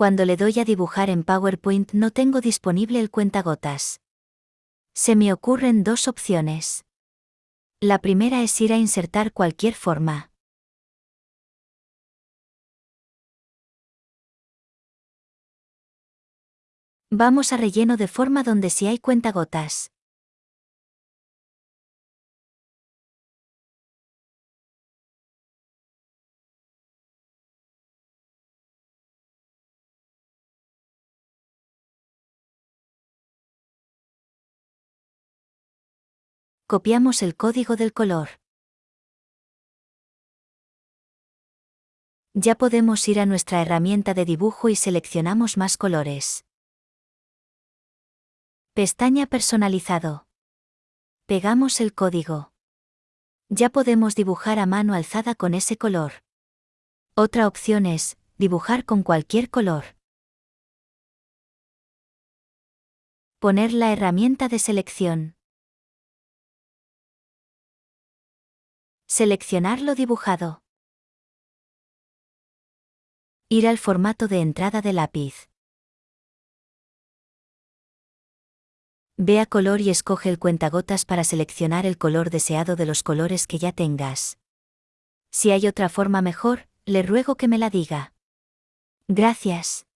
Cuando le doy a dibujar en PowerPoint no tengo disponible el cuentagotas. Se me ocurren dos opciones. La primera es ir a insertar cualquier forma. Vamos a relleno de forma donde si hay cuentagotas. Copiamos el código del color. Ya podemos ir a nuestra herramienta de dibujo y seleccionamos más colores. Pestaña Personalizado. Pegamos el código. Ya podemos dibujar a mano alzada con ese color. Otra opción es, dibujar con cualquier color. Poner la herramienta de selección. Seleccionar lo dibujado. Ir al formato de entrada de lápiz. Ve a color y escoge el cuentagotas para seleccionar el color deseado de los colores que ya tengas. Si hay otra forma mejor, le ruego que me la diga. Gracias.